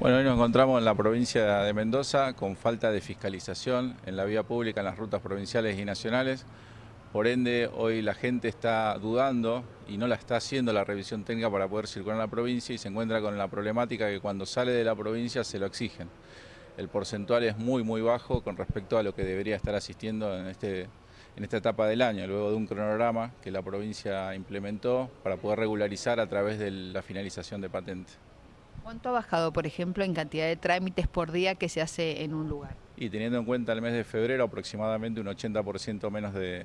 Bueno, hoy nos encontramos en la provincia de Mendoza con falta de fiscalización en la vía pública en las rutas provinciales y nacionales. Por ende, hoy la gente está dudando y no la está haciendo la revisión técnica para poder circular en la provincia y se encuentra con la problemática que cuando sale de la provincia se lo exigen. El porcentual es muy, muy bajo con respecto a lo que debería estar asistiendo en, este, en esta etapa del año, luego de un cronograma que la provincia implementó para poder regularizar a través de la finalización de patentes. ¿Cuánto ha bajado, por ejemplo, en cantidad de trámites por día que se hace en un lugar? Y teniendo en cuenta el mes de febrero, aproximadamente un 80% menos de,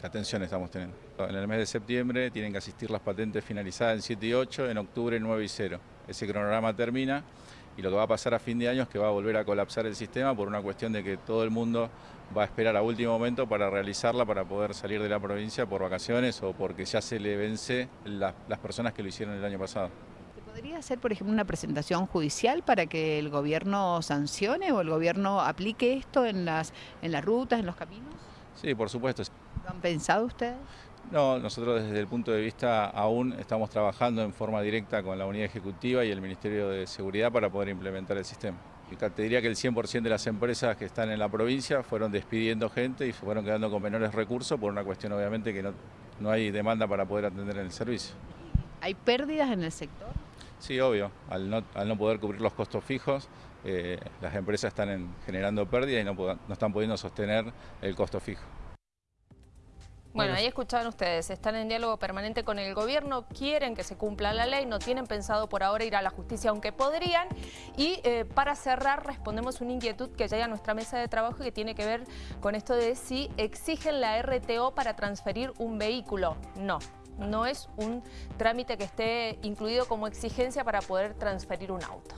atención estamos teniendo. En el mes de septiembre tienen que asistir las patentes finalizadas en 7 y 8, en octubre 9 y 0. Ese cronograma termina y lo que va a pasar a fin de año es que va a volver a colapsar el sistema por una cuestión de que todo el mundo va a esperar a último momento para realizarla, para poder salir de la provincia por vacaciones o porque ya se le vence las personas que lo hicieron el año pasado. ¿Podría hacer, por ejemplo, una presentación judicial para que el gobierno sancione o el gobierno aplique esto en las, en las rutas, en los caminos? Sí, por supuesto. ¿Lo han pensado ustedes? No, nosotros desde el punto de vista aún estamos trabajando en forma directa con la unidad ejecutiva y el Ministerio de Seguridad para poder implementar el sistema. Te diría que el 100% de las empresas que están en la provincia fueron despidiendo gente y fueron quedando con menores recursos por una cuestión obviamente que no, no hay demanda para poder atender en el servicio. ¿Hay pérdidas en el sector? Sí, obvio. Al no, al no poder cubrir los costos fijos, eh, las empresas están generando pérdidas y no, no están pudiendo sostener el costo fijo. Bueno, ahí escuchaban ustedes, están en diálogo permanente con el gobierno, quieren que se cumpla la ley, no tienen pensado por ahora ir a la justicia, aunque podrían. Y eh, para cerrar, respondemos una inquietud que llega a nuestra mesa de trabajo que tiene que ver con esto de si exigen la RTO para transferir un vehículo. No, no es un trámite que esté incluido como exigencia para poder transferir un auto.